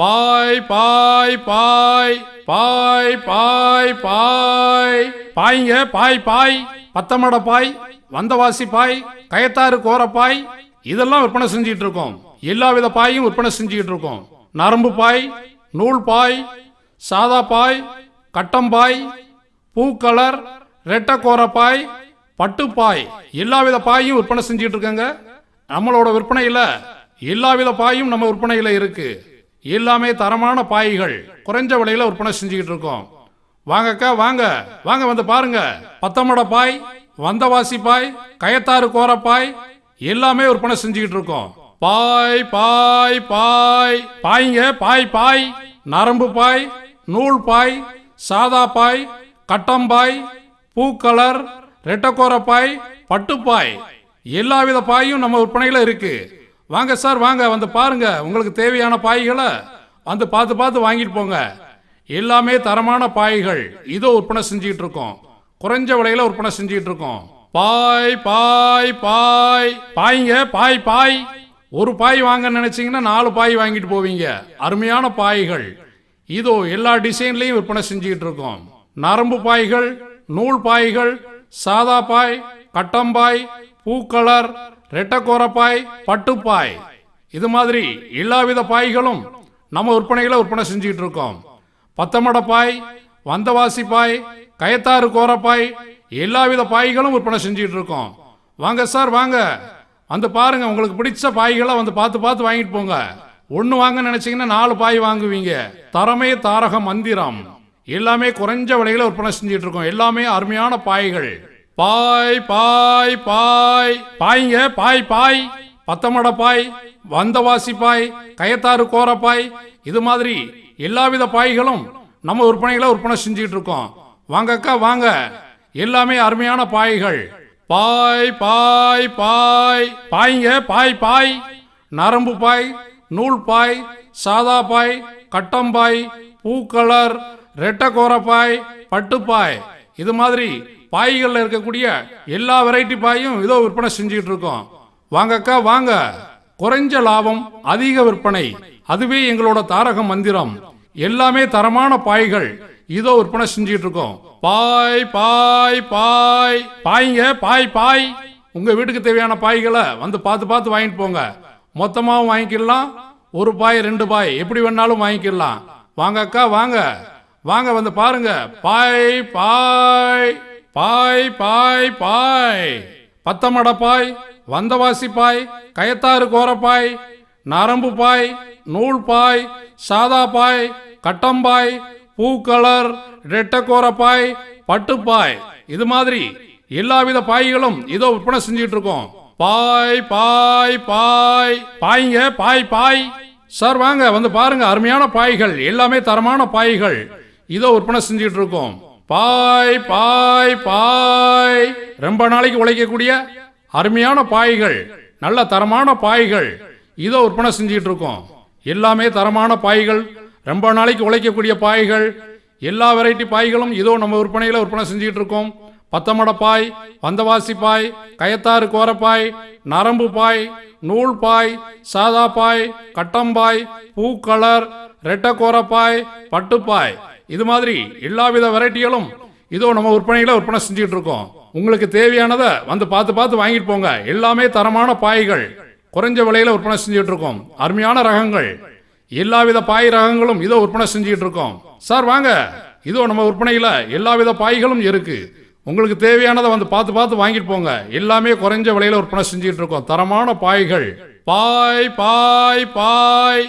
பாய் பாய் பாய் பாய் பாய் பாய். பாய்ங்க பாய் பாய். பத்தமட பாய் வந்தவாசி பாய் கயத்தாறு கோரப்பாய் இதெல்லாம் விற்பனை செஞ்சுட்டு இருக்கோம். எல்லா வித பாயும் விற்பனை செஞ்சுக்கிட்டு இருக்கோம். நரம்பு பாய் நூல் பாய் சாதா பாய் கட்டம்பாய் பூக்கலர் ரெட்டக்கோரப்பாய் பட்டுப்பாய் எல்லா வித பாயும் விற்பனை செஞ்சுட்டு இருக்கங்க. நம்மளோட விற்பனையில் எல்லா வித பாயும் நம்ம விற்பனையில் இருக்குது எல்லாமே தரமான பாய்கள். குறைஞ்ச விலையில விற்பனை செஞ்சுக்கிட்டு இருக்கோம். வாங்கக்கா வாங்க. வாங்க வந்து பாருங்க. பத்தமட பாய் வந்தவாசி பாய் கயத்தாறு கோரப்பாய் எல்லாமே விற்பனை செஞ்சுக்கிட்டு இருக்கோம். பாய் பாய் பாய். பாய்ங்க பாய் பாய். நரம்பு பாய் நூல் பாய் சாதா பாய் கட்டம்பாய் பூக்கலர் ரெட்டக்கோரப்பாய் பட்டுப்பாய் எல்லா வித பாயும் நம்ம விற்பனையில இருக்கு. வாங்க சார் வாங்க வந்து பாருங்க. உங்களுக்கு தேவையான பாய்களை வந்து பார்த்து பார்த்து வாங்கிட்டு போங்க. எல்லாமே தரமான பாய்கள். இதோ விற்பனை செஞ்சுக்கிட்டு இருக்கோம். குறைஞ்ச விலையில விற்பனை செஞ்சுக்கிட்டு இருக்கோம். பாய் பாய் பாய். பாய்ங்க பாய் பாய். ஒரு பாய் வாங்க நினைச்சீங்கன்னா நாலு பாய் வாங்கிட்டு போவீங்க. அருமையான பாய்கள். இதோ எல்லா டிசைன்லையும் விற்பனை செஞ்சுக்கிட்டு இருக்கோம். நரம்பு பாய்கள் நூல் பாய்கள் சாதா பாய் கட்டம்பாய் பூக்கலர் ரெட்டக்கோரப்பாய் பட்டுப்பாய். இது மாதிரி எல்லா வித பாய்களும் நம்ம விற்பனைகளை விற்பனை செஞ்சுக்கிட்டு இருக்கோம். பத்தமட பாய் வந்தவாசி பாய் கயத்தாறு கோரப்பாய் எல்லா வித பாய்களும் விற்பனை செஞ்சுக்கிட்டு இருக்கோம். வாங்க சார் வாங்க. வந்து பாருங்க உங்களுக்கு பிடிச்ச பாய்களை வந்து பார்த்து பார்த்து வாங்கிட்டு போங்க. ஒன்று வாங்க நினச்சிங்கன்னா நாலு பாய் வாங்குவீங்க. தரமே தாரக மந்திரம். எல்லாமே குறைஞ்ச விலையில் விற்பனை செஞ்சுட்டு இருக்கோம். எல்லாமே அருமையான பாய்கள். பாய் பாய் பாய். பாய்ங்க பாய் பாய். பத்தமட பாய் வந்தவாசி பாய் கயத்தாறு கோரப்பாய் இது மாதிரி எல்லாவித பாய்களும் நம்ம விற்பனைகளை விற்பனை செஞ்சுக்கிட்டு இருக்கோம். வாங்க அக்கா வாங்க. எல்லாமே அருமையான பாய்கள். பாய் பாய் பாய். பாய்ங்க பாய் பாய். நரம்பு பாய் நூல் பாய் சாதா பாய் கட்டம்பாய் பூ கலர் ரெட்டை கோரப்பாய் பட்டுப்பாய் இது மாதிரி பாய்களில் இருக்கக்கூடிய எல்லா வெரைட்டி பாயும் இதோ விற்பனை செஞ்சுக்கிட்டு இருக்கோம். வாங்கக்கா வாங்க. குறைஞ்ச லாபம் அதிக விற்பனை. அதுவே எங்களோட தாரக மந்திரம். எல்லாமே தரமான பாய்கள். இதோ விற்பனை செஞ்சுக்கிட்டு இருக்கோம். பாய் பாய் பாய். பாய்ங்க பாய் பாய். உங்க வீட்டுக்கு தேவையான பாய்களை வந்து பார்த்து பார்த்து வாங்கிட்டு போங்க. மொத்தமாகவும் வாங்கிக்கலாம். ஒரு பாய் ரெண்டு பாய். எப்படி வேணாலும் வாங்கிக்கலாம். வாங்க அக்கா வாங்க. வாங்க வந்து பாருங்க. பாய் பாய். பாய் பாய் பாய். பத்தமட பாய் வந்தவாசி பாய் கயத்தாறு கோரப்பாய் நரம்பு பாய் நூல் பாய் சாதா பாய் கட்டம்பாய் பூக்கலர் ரெட்டக்கோரப்பாய் பட்டுப்பாய் இது மாதிரி எல்லாவித பாய்களும் இதோ விற்பனை செஞ்சுட்டு இருக்கோம் பாய் பாய் பாய். பாய்ங்க பாய் பாய். சார் வாங்க வந்து பாருங்க. அருமையான பாய்கள் எல்லாமே தரமான பாய்கள். இதோ விற்பனை செஞ்சுட்டு இருக்கோம் பாய் பாய் பாய். ரொம்ப நாளைக்கு உழைக்கக்கூடிய அருமையான பாய்கள் நல்ல தரமான பாய்கள். இதோ விற்பனை செஞ்சுட்டு இருக்கோம். எல்லாமே தரமான பாய்கள் ரொம்ப நாளைக்கு உழைக்கக்கூடிய பாய்கள். எல்லா வெரைட்டி பாய்களும் இதோ நம்ம விற்பனையில் விற்பனை செஞ்சுட்டு இருக்கோம். பத்தமட பாய் வந்தவாசி பாய் கயத்தாறு கோரப்பாய் நரம்பு பாய் நூல் பாய் சாதா பாய் கட்டம்பாய் பூக்கலர் ரெட்டக்கோரப்பாய் பட்டுப்பாய் இது மாதிரி எல்லா வித வெரைட்டிகளும் இதோ நம்ம விற்பனையில் விற்பனை செஞ்சுக்கிட்டு இருக்கோம் உங்களுக்கு தேவையானதை வந்து பார்த்து பார்த்து வாங்கிட்டு போங்க. எல்லாமே தரமான பாய்கள். குறைஞ்ச விலையில் விற்பனை செஞ்சுட்டு இருக்கோம் அருமையான ரகங்கள். எல்லாவித பாய் ரகங்களும் இதோ விற்பனை செஞ்சுக்கிட்டு இருக்கோம் சார் வாங்க. இதோ நம்ம விற்பனையில் எல்லாவித பாய்களும் இருக்கு. உங்களுக்கு தேவையானதை வந்து பார்த்து பார்த்து வாங்கிட்டு போங்க. எல்லாமே குறைஞ்ச விலையில விற்பனை செஞ்சுக்கிட்டு இருக்கோம் தரமான பாய்கள். பாய் பாய் பாய்.